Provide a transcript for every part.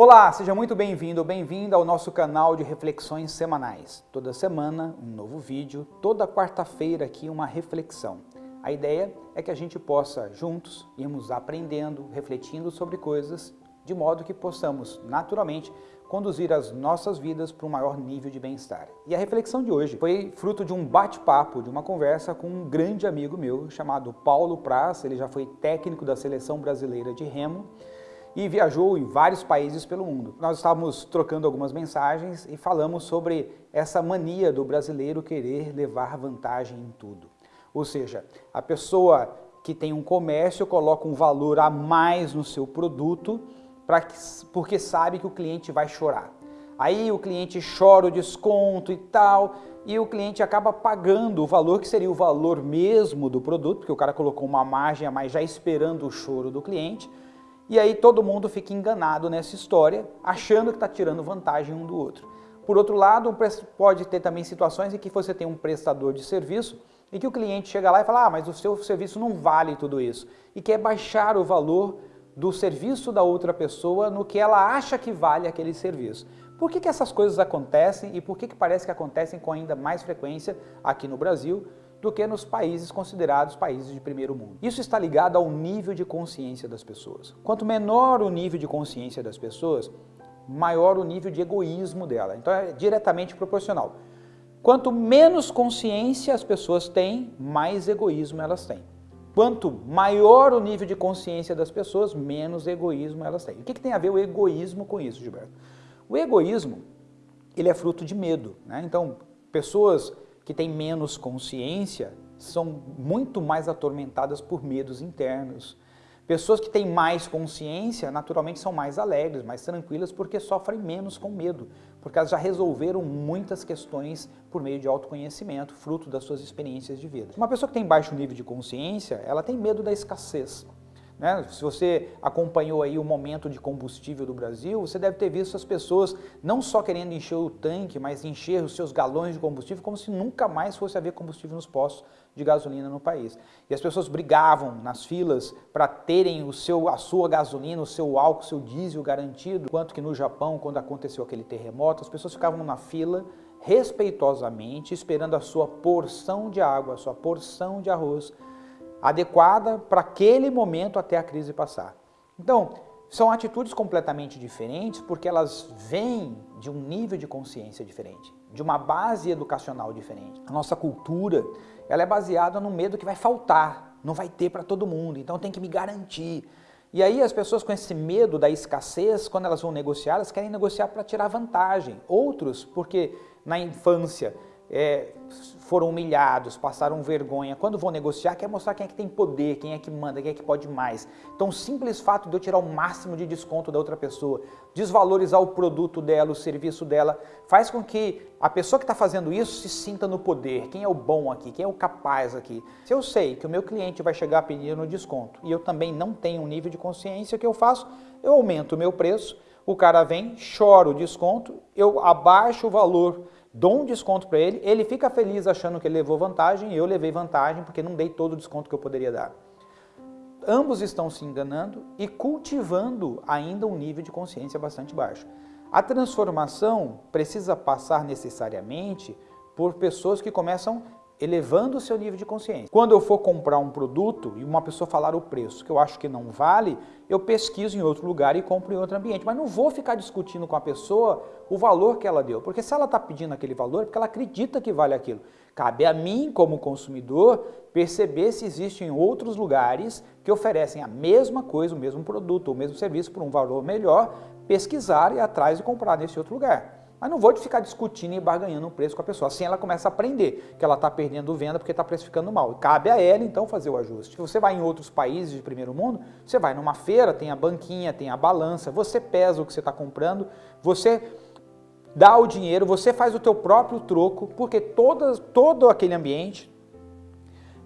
Olá, seja muito bem-vindo ou bem-vinda ao nosso canal de reflexões semanais. Toda semana um novo vídeo, toda quarta-feira aqui uma reflexão. A ideia é que a gente possa juntos irmos aprendendo, refletindo sobre coisas, de modo que possamos naturalmente conduzir as nossas vidas para um maior nível de bem-estar. E a reflexão de hoje foi fruto de um bate-papo, de uma conversa com um grande amigo meu chamado Paulo Praz, ele já foi técnico da Seleção Brasileira de Remo, e viajou em vários países pelo mundo. Nós estávamos trocando algumas mensagens e falamos sobre essa mania do brasileiro querer levar vantagem em tudo. Ou seja, a pessoa que tem um comércio coloca um valor a mais no seu produto pra, porque sabe que o cliente vai chorar. Aí o cliente chora o desconto e tal, e o cliente acaba pagando o valor que seria o valor mesmo do produto, porque o cara colocou uma margem a mais já esperando o choro do cliente, e aí todo mundo fica enganado nessa história, achando que está tirando vantagem um do outro. Por outro lado, pode ter também situações em que você tem um prestador de serviço e que o cliente chega lá e fala, ah, mas o seu serviço não vale tudo isso, e quer baixar o valor do serviço da outra pessoa no que ela acha que vale aquele serviço. Por que, que essas coisas acontecem e por que, que parece que acontecem com ainda mais frequência aqui no Brasil, do que nos países considerados países de primeiro mundo. Isso está ligado ao nível de consciência das pessoas. Quanto menor o nível de consciência das pessoas, maior o nível de egoísmo dela. Então é diretamente proporcional. Quanto menos consciência as pessoas têm, mais egoísmo elas têm. Quanto maior o nível de consciência das pessoas, menos egoísmo elas têm. O que, que tem a ver o egoísmo com isso, Gilberto? O egoísmo, ele é fruto de medo. Né? Então, pessoas que têm menos consciência são muito mais atormentadas por medos internos. Pessoas que têm mais consciência, naturalmente, são mais alegres, mais tranquilas, porque sofrem menos com medo, porque elas já resolveram muitas questões por meio de autoconhecimento, fruto das suas experiências de vida. Uma pessoa que tem baixo nível de consciência, ela tem medo da escassez. Né? Se você acompanhou aí o momento de combustível do Brasil, você deve ter visto as pessoas não só querendo encher o tanque, mas encher os seus galões de combustível como se nunca mais fosse haver combustível nos postos de gasolina no país. E as pessoas brigavam nas filas para terem o seu, a sua gasolina, o seu álcool, o seu diesel garantido, enquanto que no Japão, quando aconteceu aquele terremoto, as pessoas ficavam na fila respeitosamente esperando a sua porção de água, a sua porção de arroz, adequada para aquele momento até a crise passar. Então, são atitudes completamente diferentes porque elas vêm de um nível de consciência diferente, de uma base educacional diferente. A nossa cultura ela é baseada no medo que vai faltar, não vai ter para todo mundo, então tem que me garantir. E aí as pessoas com esse medo da escassez, quando elas vão negociar, elas querem negociar para tirar vantagem. Outros, porque na infância é, foram humilhados, passaram vergonha. Quando vão negociar, quer mostrar quem é que tem poder, quem é que manda, quem é que pode mais. Então o simples fato de eu tirar o máximo de desconto da outra pessoa, desvalorizar o produto dela, o serviço dela, faz com que a pessoa que está fazendo isso se sinta no poder. Quem é o bom aqui? Quem é o capaz aqui? Se eu sei que o meu cliente vai chegar no desconto e eu também não tenho um nível de consciência, o que eu faço? Eu aumento o meu preço, o cara vem, chora o desconto, eu abaixo o valor dou um desconto para ele, ele fica feliz achando que ele levou vantagem, eu levei vantagem porque não dei todo o desconto que eu poderia dar. Ambos estão se enganando e cultivando ainda um nível de consciência bastante baixo. A transformação precisa passar necessariamente por pessoas que começam elevando o seu nível de consciência. Quando eu for comprar um produto e uma pessoa falar o preço que eu acho que não vale, eu pesquiso em outro lugar e compro em outro ambiente. Mas não vou ficar discutindo com a pessoa o valor que ela deu, porque se ela está pedindo aquele valor é porque ela acredita que vale aquilo. Cabe a mim, como consumidor, perceber se existem outros lugares que oferecem a mesma coisa, o mesmo produto, o mesmo serviço por um valor melhor, pesquisar e atrás e comprar nesse outro lugar. Mas não vou ficar discutindo e barganhando o preço com a pessoa. Assim ela começa a aprender que ela está perdendo venda porque está precificando mal. Cabe a ela, então, fazer o ajuste. Se você vai em outros países de primeiro mundo, você vai numa feira, tem a banquinha, tem a balança, você pesa o que você está comprando, você dá o dinheiro, você faz o teu próprio troco, porque todo aquele ambiente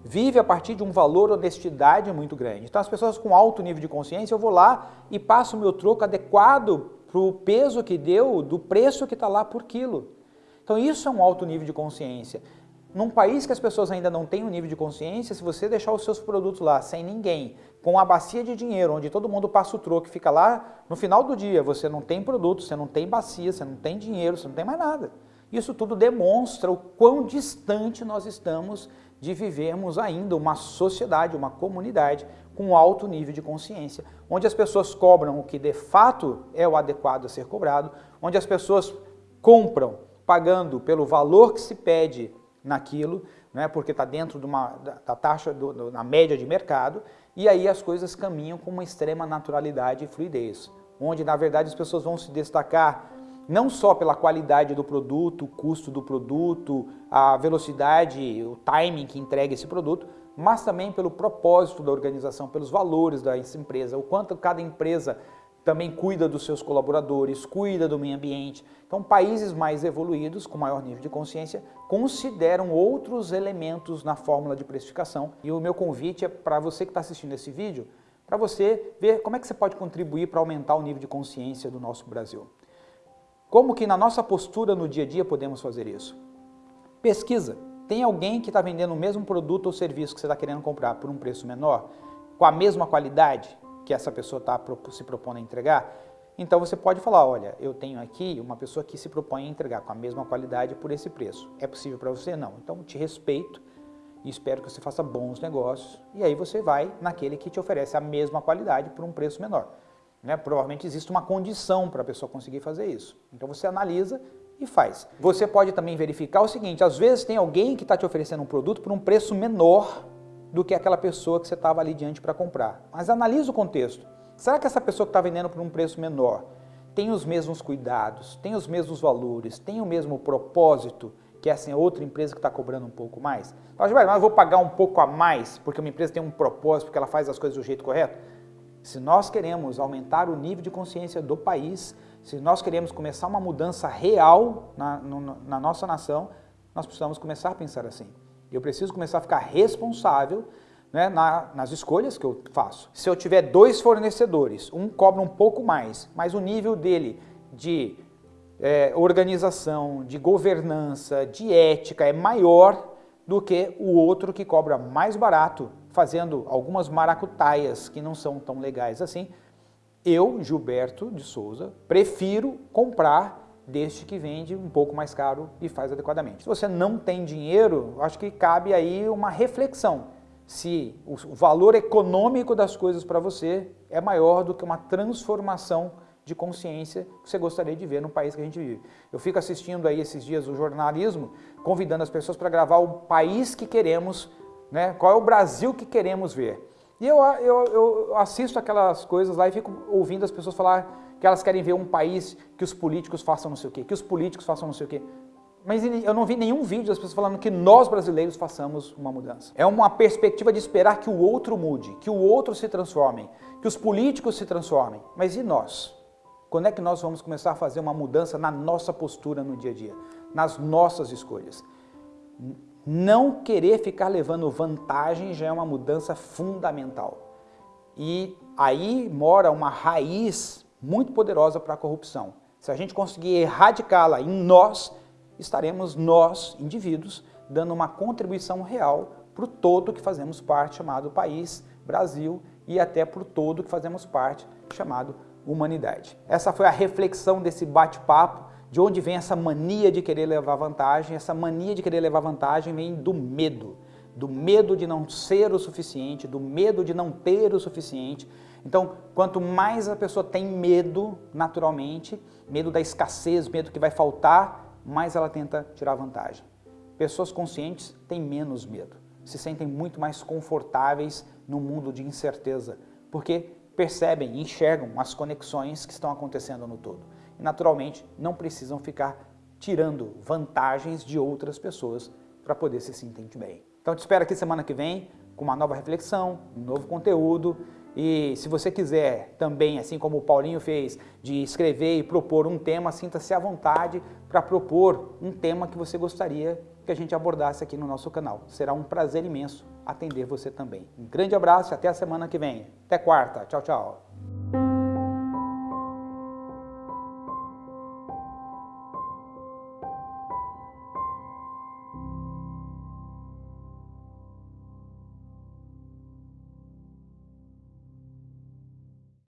vive a partir de um valor honestidade muito grande. Então as pessoas com alto nível de consciência, eu vou lá e passo o meu troco adequado para o peso que deu, do preço que está lá por quilo. Então isso é um alto nível de consciência. Num país que as pessoas ainda não têm um nível de consciência, se você deixar os seus produtos lá sem ninguém, com uma bacia de dinheiro, onde todo mundo passa o troco e fica lá, no final do dia você não tem produto, você não tem bacia, você não tem dinheiro, você não tem mais nada. Isso tudo demonstra o quão distante nós estamos de vivermos ainda uma sociedade, uma comunidade com alto nível de consciência, onde as pessoas cobram o que de fato é o adequado a ser cobrado, onde as pessoas compram pagando pelo valor que se pede naquilo, né, porque está dentro de uma, da, taxa, do, do, na média de mercado, e aí as coisas caminham com uma extrema naturalidade e fluidez, onde na verdade as pessoas vão se destacar não só pela qualidade do produto, o custo do produto, a velocidade, o timing que entrega esse produto, mas também pelo propósito da organização, pelos valores da empresa, o quanto cada empresa também cuida dos seus colaboradores, cuida do meio ambiente. Então, países mais evoluídos, com maior nível de consciência, consideram outros elementos na fórmula de precificação. E o meu convite é para você que está assistindo esse vídeo, para você ver como é que você pode contribuir para aumentar o nível de consciência do nosso Brasil. Como que na nossa postura no dia a dia podemos fazer isso? Pesquisa. Tem alguém que está vendendo o mesmo produto ou serviço que você está querendo comprar por um preço menor, com a mesma qualidade, que essa pessoa está se propondo a entregar, então você pode falar, olha, eu tenho aqui uma pessoa que se propõe a entregar com a mesma qualidade por esse preço. É possível para você? Não. Então te respeito e espero que você faça bons negócios. E aí você vai naquele que te oferece a mesma qualidade por um preço menor. Né? Provavelmente existe uma condição para a pessoa conseguir fazer isso. Então você analisa e faz. Você pode também verificar o seguinte, às vezes tem alguém que está te oferecendo um produto por um preço menor do que aquela pessoa que você estava ali diante para comprar. Mas analisa o contexto. Será que essa pessoa que está vendendo por um preço menor tem os mesmos cuidados, tem os mesmos valores, tem o mesmo propósito que essa outra empresa que está cobrando um pouco mais? Fala, mas eu vou pagar um pouco a mais porque uma empresa tem um propósito, porque ela faz as coisas do jeito correto? Se nós queremos aumentar o nível de consciência do país, se nós queremos começar uma mudança real na, no, na nossa nação, nós precisamos começar a pensar assim. Eu preciso começar a ficar responsável né, na, nas escolhas que eu faço. Se eu tiver dois fornecedores, um cobra um pouco mais, mas o nível dele de é, organização, de governança, de ética é maior do que o outro que cobra mais barato, fazendo algumas maracutaias que não são tão legais assim, eu, Gilberto de Souza, prefiro comprar deste que vende um pouco mais caro e faz adequadamente. Se você não tem dinheiro, acho que cabe aí uma reflexão se o valor econômico das coisas para você é maior do que uma transformação de consciência que você gostaria de ver no país que a gente vive. Eu fico assistindo aí esses dias o jornalismo, convidando as pessoas para gravar o país que queremos, né? qual é o Brasil que queremos ver. E eu, eu, eu assisto aquelas coisas lá e fico ouvindo as pessoas falar que elas querem ver um país que os políticos façam não sei o quê, que os políticos façam não sei o quê. Mas eu não vi nenhum vídeo das pessoas falando que nós brasileiros façamos uma mudança. É uma perspectiva de esperar que o outro mude, que o outro se transforme, que os políticos se transformem. Mas e nós? Quando é que nós vamos começar a fazer uma mudança na nossa postura no dia a dia, nas nossas escolhas? Não querer ficar levando vantagem já é uma mudança fundamental. E aí mora uma raiz muito poderosa para a corrupção. Se a gente conseguir erradicá-la em nós, estaremos nós, indivíduos, dando uma contribuição real para o todo que fazemos parte, chamado país, Brasil, e até para o todo que fazemos parte, chamado humanidade. Essa foi a reflexão desse bate-papo, de onde vem essa mania de querer levar vantagem. Essa mania de querer levar vantagem vem do medo, do medo de não ser o suficiente, do medo de não ter o suficiente, então, quanto mais a pessoa tem medo, naturalmente, medo da escassez, medo que vai faltar, mais ela tenta tirar vantagem. Pessoas conscientes têm menos medo, se sentem muito mais confortáveis no mundo de incerteza, porque percebem enxergam as conexões que estão acontecendo no todo. Naturalmente, não precisam ficar tirando vantagens de outras pessoas para poder se sentir bem. Então, te espero aqui semana que vem com uma nova reflexão, um novo conteúdo e se você quiser também, assim como o Paulinho fez, de escrever e propor um tema, sinta-se à vontade para propor um tema que você gostaria que a gente abordasse aqui no nosso canal. Será um prazer imenso atender você também. Um grande abraço e até a semana que vem. Até quarta. Tchau, tchau.